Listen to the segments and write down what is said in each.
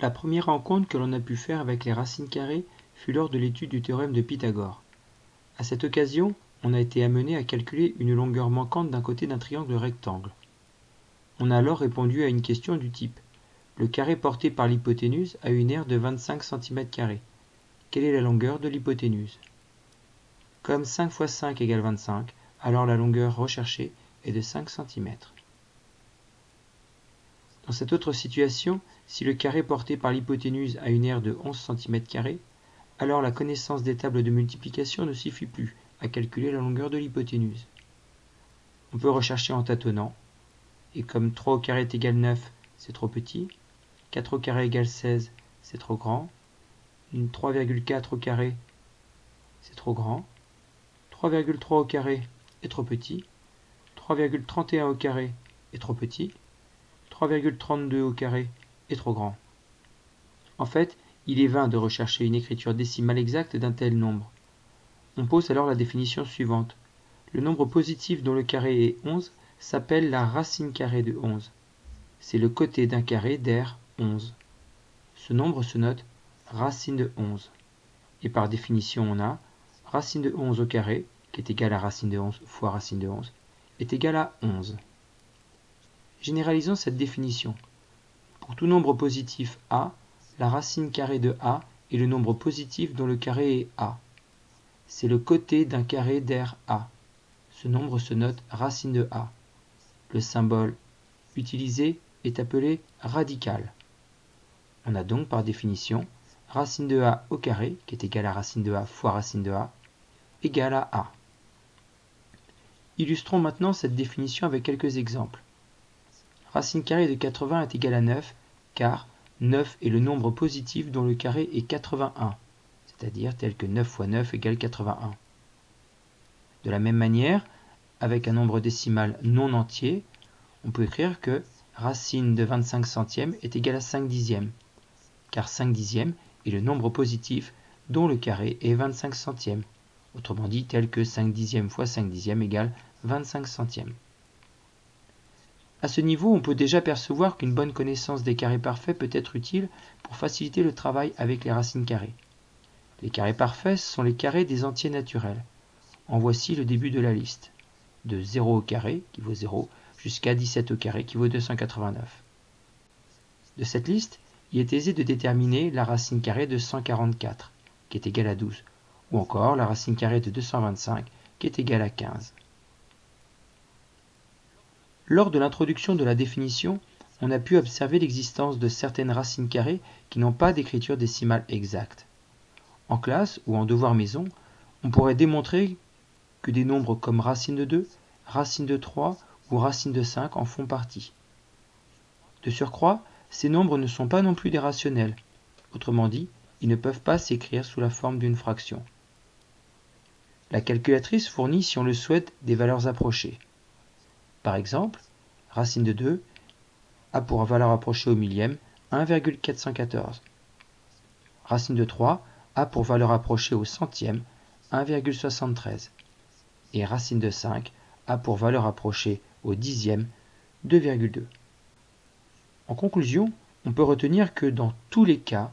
La première rencontre que l'on a pu faire avec les racines carrées fut lors de l'étude du théorème de Pythagore. À cette occasion, on a été amené à calculer une longueur manquante d'un côté d'un triangle rectangle. On a alors répondu à une question du type Le carré porté par l'hypoténuse a une aire de 25 cm. Quelle est la longueur de l'hypoténuse? Comme 5 fois 5 égale 25, alors la longueur recherchée est de 5 cm. Dans cette autre situation, si le carré porté par l'hypoténuse a une aire de 11 cm, alors la connaissance des tables de multiplication ne suffit plus à calculer la longueur de l'hypoténuse. On peut rechercher en tâtonnant, et comme 3 au carré est égal 9, c'est trop petit, 4 au carré égale 16, c'est trop grand, 3,4 au carré, c'est trop grand, 3,3 au carré est trop petit, 3,31 au carré est trop petit, 3,32 au carré est trop grand. En fait, il est vain de rechercher une écriture décimale exacte d'un tel nombre. On pose alors la définition suivante. Le nombre positif dont le carré est 11 s'appelle la racine carrée de 11. C'est le côté d'un carré d'air 11. Ce nombre se note racine de 11. Et par définition, on a racine de 11 au carré, qui est égal à racine de 11 fois racine de 11, est égal à 11. Généralisons cette définition. Pour tout nombre positif a, la racine carrée de a est le nombre positif dont le carré est a. C'est le côté d'un carré d'air a. Ce nombre se note racine de a. Le symbole utilisé est appelé radical. On a donc par définition racine de a au carré, qui est égal à racine de a fois racine de a, égale à a. Illustrons maintenant cette définition avec quelques exemples. Racine carrée de 80 est égale à 9, car 9 est le nombre positif dont le carré est 81, c'est-à-dire tel que 9 fois 9 égale 81. De la même manière, avec un nombre décimal non entier, on peut écrire que racine de 25 centièmes est égale à 5 dixièmes, car 5 dixièmes est le nombre positif dont le carré est 25 centièmes, autrement dit tel que 5 dixièmes fois 5 dixièmes égale 25 centièmes. À ce niveau, on peut déjà percevoir qu'une bonne connaissance des carrés parfaits peut être utile pour faciliter le travail avec les racines carrées. Les carrés parfaits sont les carrés des entiers naturels. En voici le début de la liste. De 0 au carré, qui vaut 0, jusqu'à 17 au carré, qui vaut 289. De cette liste, il est aisé de déterminer la racine carrée de 144, qui est égale à 12, ou encore la racine carrée de 225, qui est égale à 15. Lors de l'introduction de la définition, on a pu observer l'existence de certaines racines carrées qui n'ont pas d'écriture décimale exacte. En classe ou en devoir maison, on pourrait démontrer que des nombres comme racine de 2, racine de 3 ou racine de 5 en font partie. De surcroît, ces nombres ne sont pas non plus des rationnels. Autrement dit, ils ne peuvent pas s'écrire sous la forme d'une fraction. La calculatrice fournit, si on le souhaite, des valeurs approchées. Par exemple, racine de 2 a pour valeur approchée au millième 1,414. Racine de 3 a pour valeur approchée au centième 1,73. Et racine de 5 a pour valeur approchée au dixième 2,2. En conclusion, on peut retenir que dans tous les cas,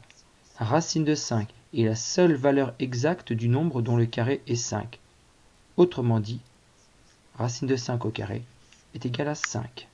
racine de 5 est la seule valeur exacte du nombre dont le carré est 5. Autrement dit, racine de 5 au carré est égal à 5.